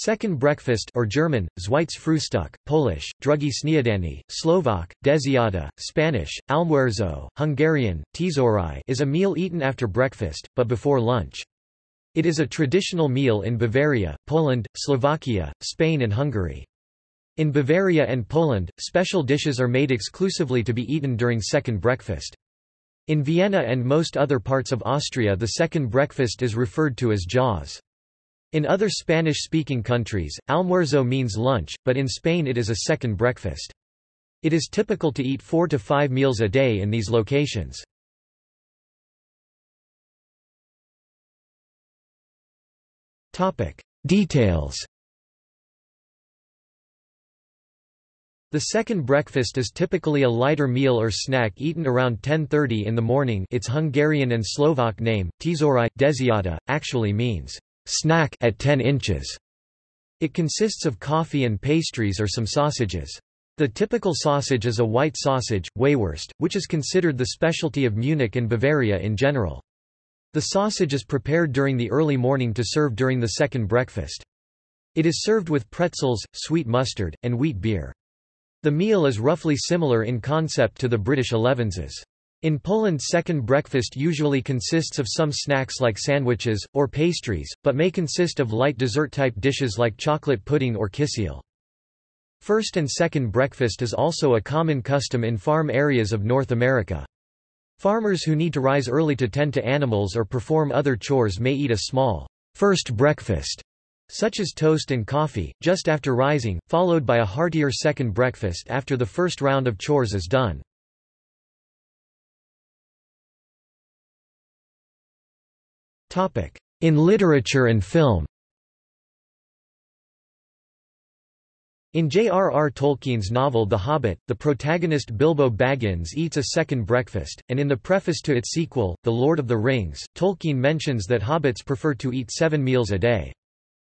Second breakfast or German, Zweites Frühstück, Polish, Drugie śniadanie, Slovak, Desiata, Spanish, Almuerzo, Hungarian, Tízórai is a meal eaten after breakfast, but before lunch. It is a traditional meal in Bavaria, Poland, Slovakia, Spain and Hungary. In Bavaria and Poland, special dishes are made exclusively to be eaten during second breakfast. In Vienna and most other parts of Austria the second breakfast is referred to as Jause. In other Spanish-speaking countries, almuerzo means lunch, but in Spain it is a second breakfast. It is typical to eat four to five meals a day in these locations. Details The second breakfast is typically a lighter meal or snack eaten around 10.30 in the morning its Hungarian and Slovak name, tízórai, desiata, actually means snack at 10 inches. It consists of coffee and pastries or some sausages. The typical sausage is a white sausage, Weißwurst, which is considered the specialty of Munich and Bavaria in general. The sausage is prepared during the early morning to serve during the second breakfast. It is served with pretzels, sweet mustard, and wheat beer. The meal is roughly similar in concept to the British elevenses. In Poland second breakfast usually consists of some snacks like sandwiches, or pastries, but may consist of light dessert-type dishes like chocolate pudding or kisiel. First and second breakfast is also a common custom in farm areas of North America. Farmers who need to rise early to tend to animals or perform other chores may eat a small first breakfast, such as toast and coffee, just after rising, followed by a heartier second breakfast after the first round of chores is done. In literature and film In J.R.R. Tolkien's novel The Hobbit, the protagonist Bilbo Baggins eats a second breakfast, and in the preface to its sequel, The Lord of the Rings, Tolkien mentions that hobbits prefer to eat seven meals a day.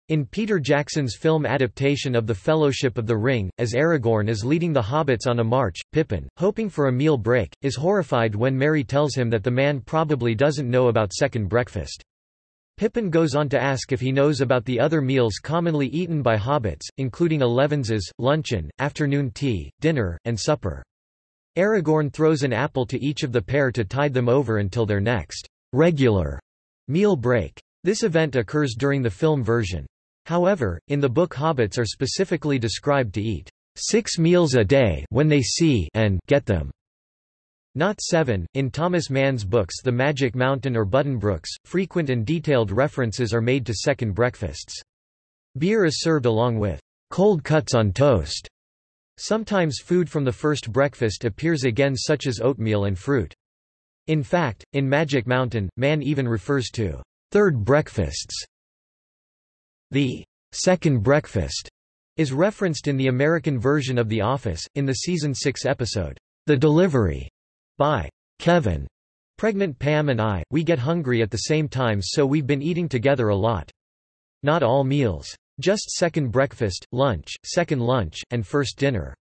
In Peter Jackson's film adaptation of The Fellowship of the Ring, as Aragorn is leading the hobbits on a march, Pippin, hoping for a meal break, is horrified when Merry tells him that the man probably doesn't know about second breakfast. Pippin goes on to ask if he knows about the other meals commonly eaten by hobbits, including elevenses, luncheon, afternoon tea, dinner, and supper. Aragorn throws an apple to each of the pair to tide them over until their next regular meal break. This event occurs during the film version. However, in the book hobbits are specifically described to eat six meals a day when they see and get them. Not seven. In Thomas Mann's books The Magic Mountain or Buddenbrooks, frequent and detailed references are made to second breakfasts. Beer is served along with cold cuts on toast. Sometimes food from the first breakfast appears again such as oatmeal and fruit. In fact, in Magic Mountain, Mann even refers to third breakfasts the second breakfast is referenced in the American version of The Office, in the season 6 episode, The Delivery, by Kevin. Pregnant Pam and I, we get hungry at the same time so we've been eating together a lot. Not all meals. Just second breakfast, lunch, second lunch, and first dinner.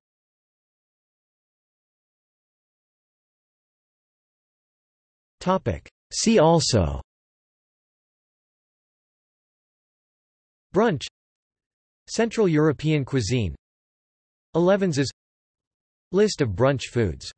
See also Brunch Central European cuisine Elevenses List of brunch foods